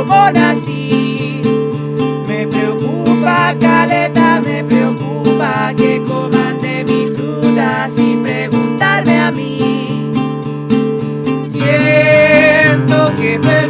cómo nací. Me preocupa caleta, me preocupa que coman de mis frutas sin preguntarme a mí. Siento que me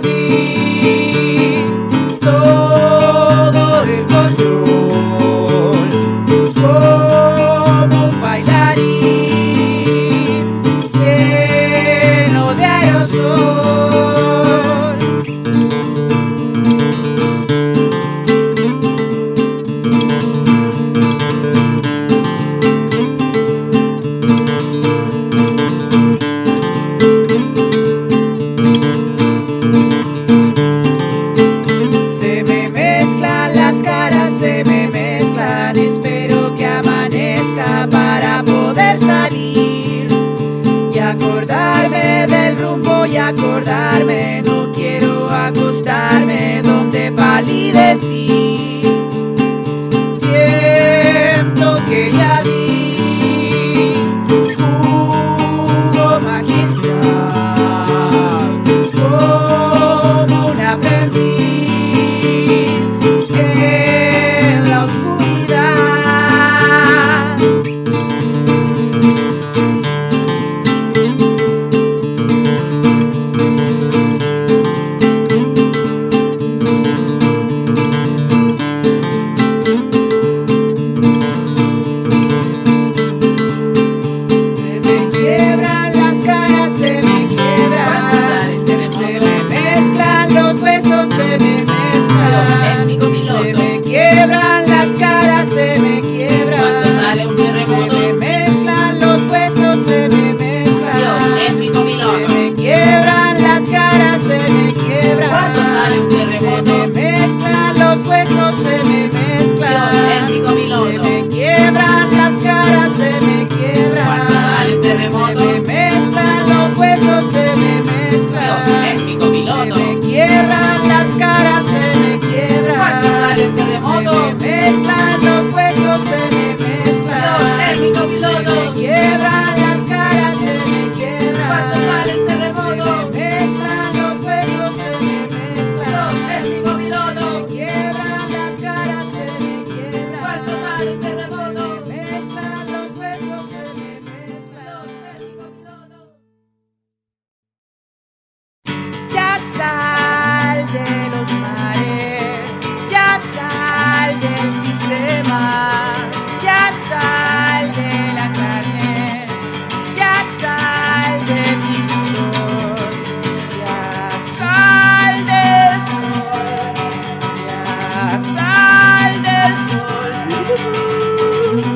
sal del sol.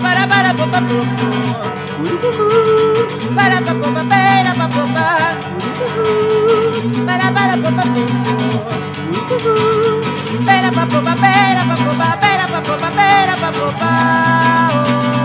Para para popa popa. Para pa popa pera pa popa. Para para popa popa. Pera pa popa pera pa popa pera pa popa pera pa popa. Oh.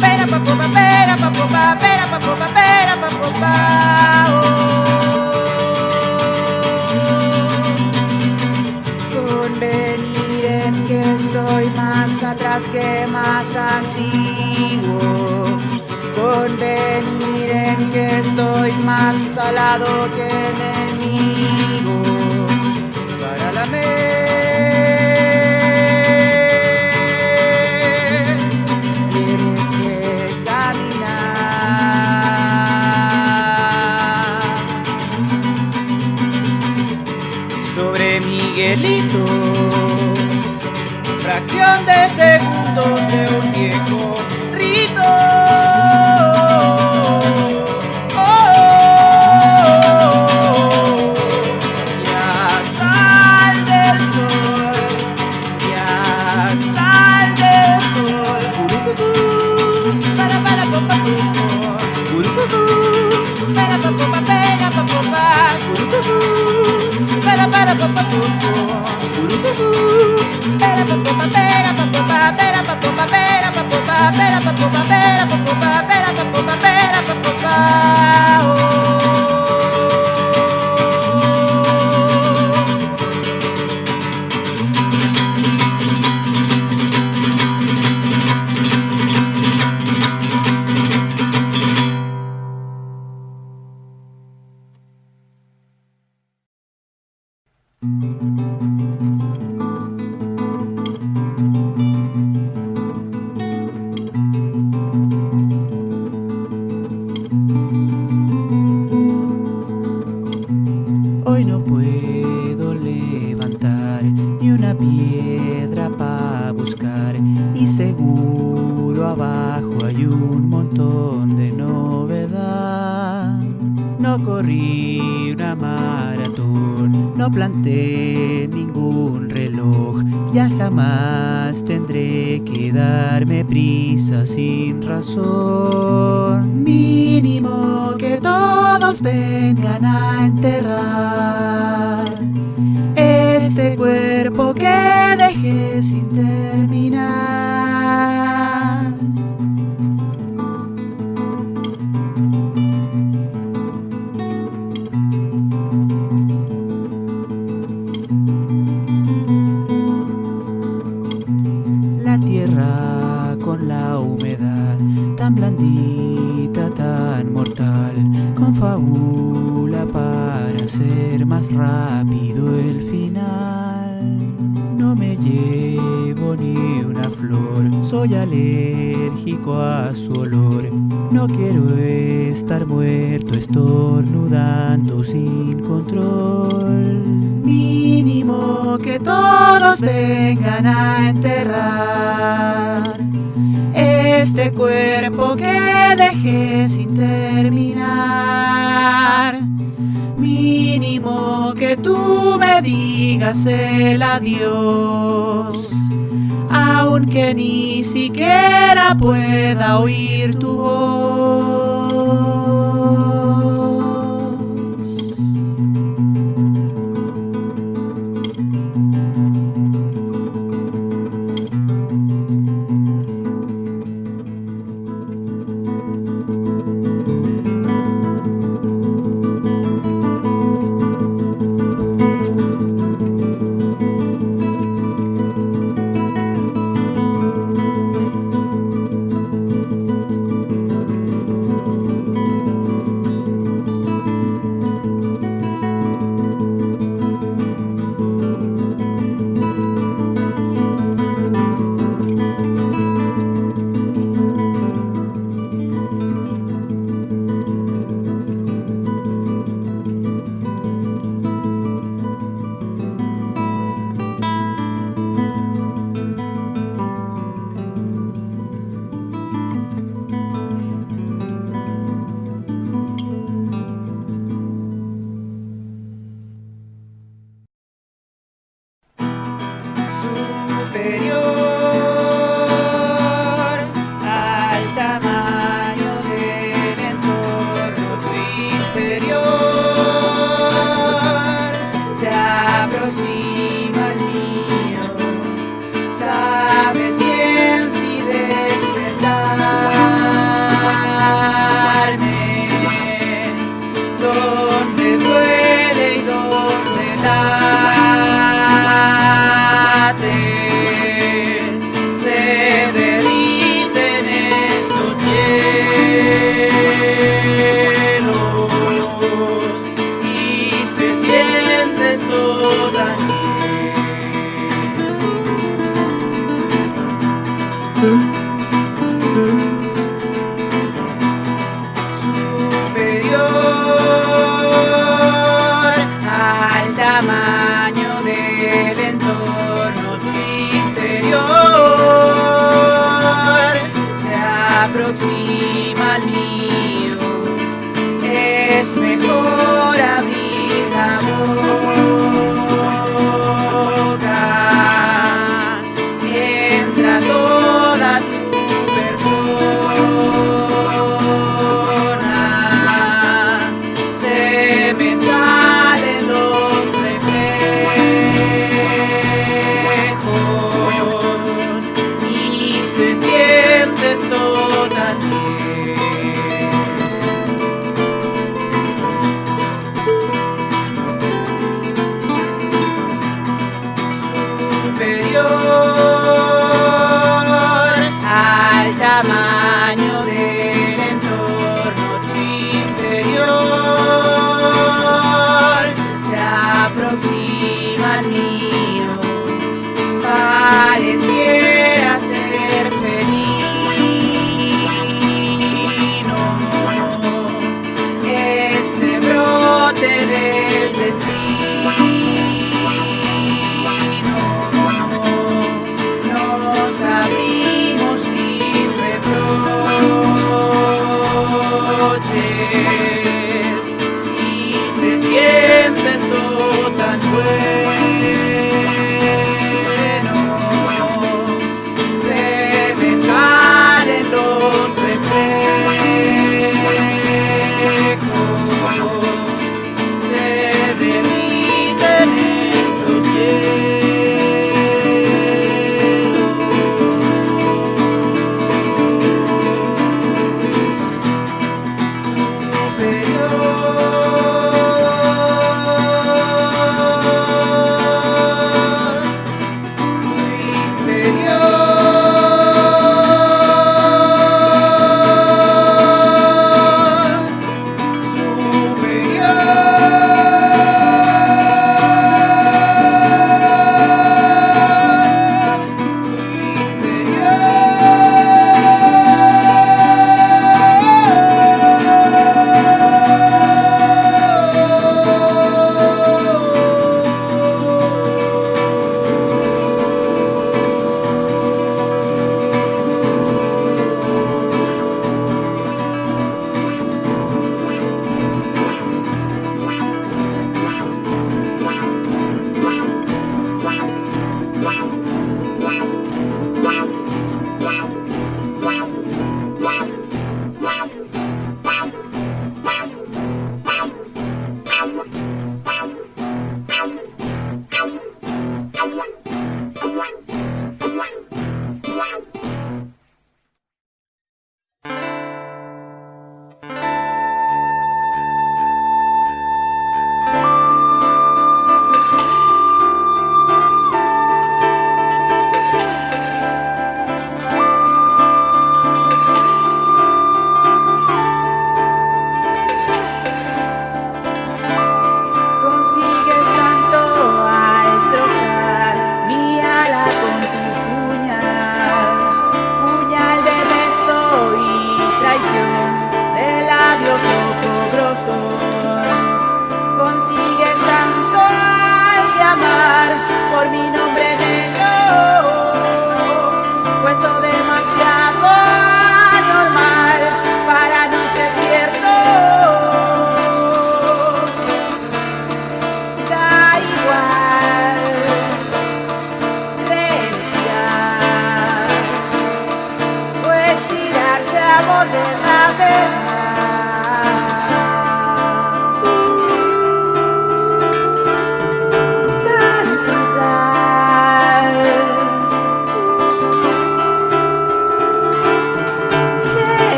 Pera pa popa, pera pa popa, pera pa popa, pera pa. Oh. Convenir en que estoy más atrás que más antiguo. Convenir en que estoy más salado que enemigo. de segundos de un tiempo. papera, papera, papera, papera, papera, papera, papera, papera, papera, papera, No corrí una maratón, no planté ningún reloj. Ya jamás tendré que darme prisa sin razón. Mínimo que todos vengan a enterrar este cuerpo que dejé sin terminar. rápido el final. No me llevo ni una flor, soy alérgico a su olor. No quiero estar muerto estornudando sin control. Mínimo que todos vengan a enterrar este cuerpo que dejé sin terminar mínimo que tú me digas el adiós, aunque ni siquiera pueda oír tu voz.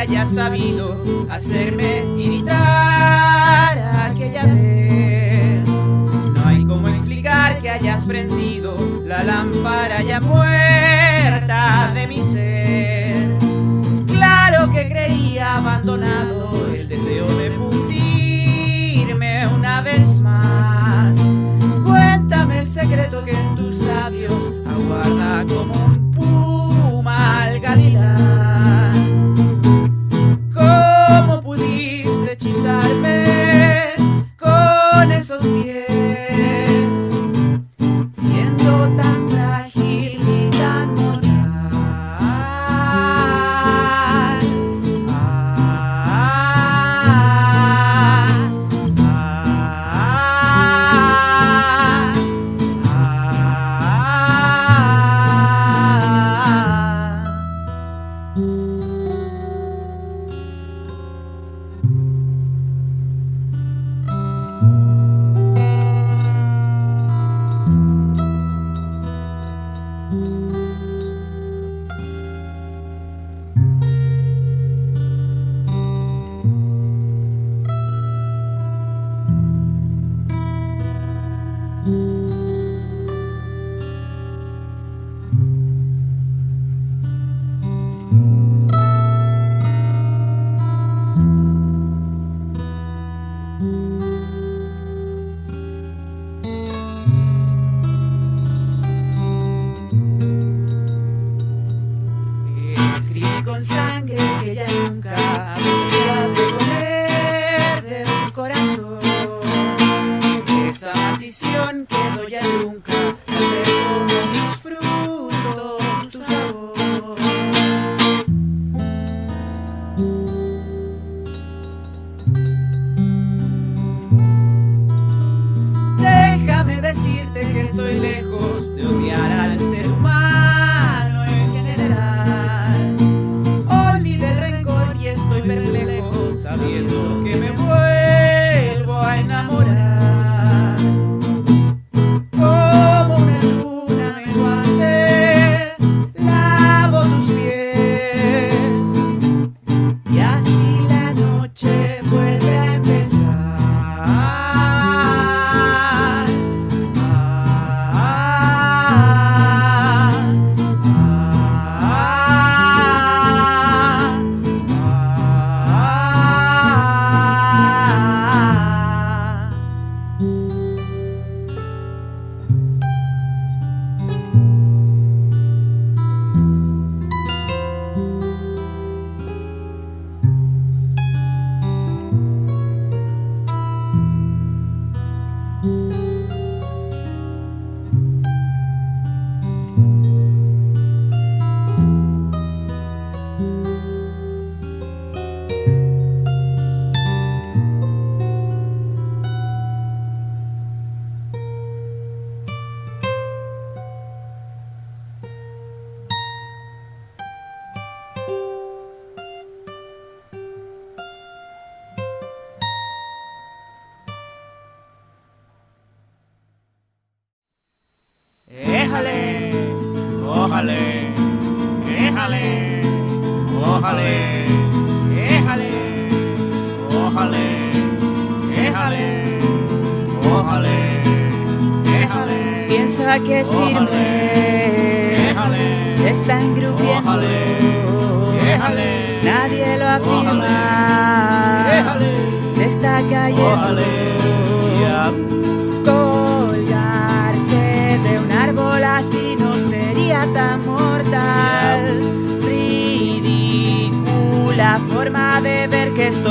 haya sabido hacerme tiritar aquella vez. No hay como explicar que hayas prendido la lámpara ya muerta de mi ser. Claro que creía abandonado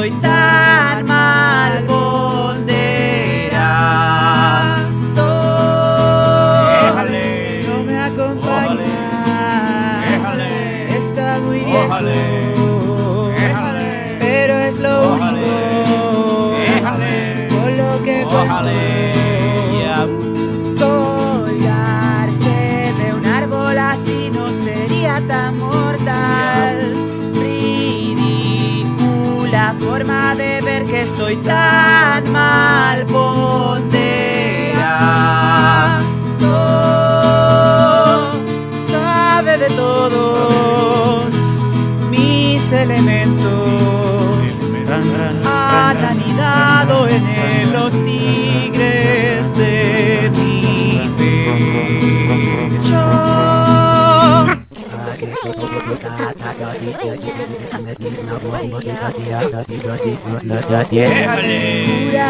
noite. elementos han anidado en los tigres de mi pecho.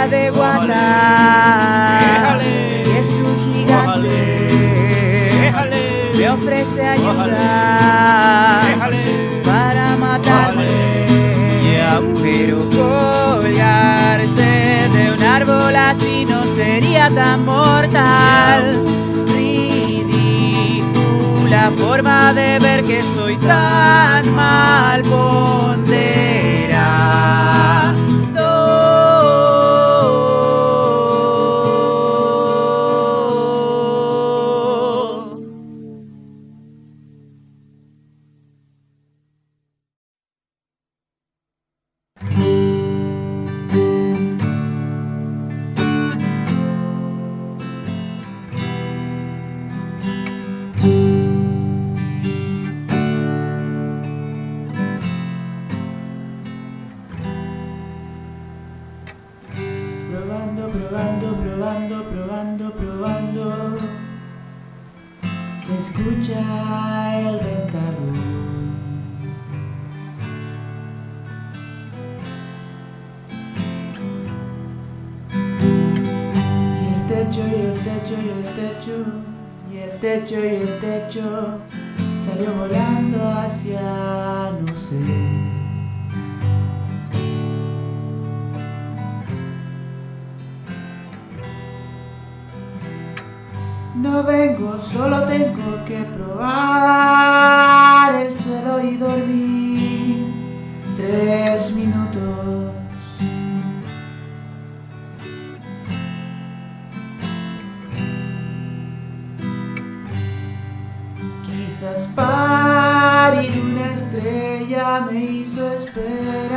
de Guatá es un gigante, me ofrece ayuda para matarme. Yeah. Pero colgarse de un árbol así no sería tan mortal. Ridícula forma de ver que estoy tan mal ponderada. techo y el techo. Quizás parir una estrella me hizo esperar.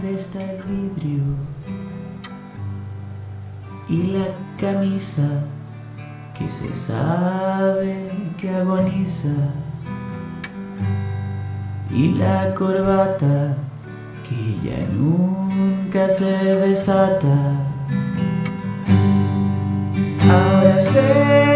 dónde está el vidrio y la camisa que se sabe que agoniza y la corbata que ya nunca se desata. Ahora sé.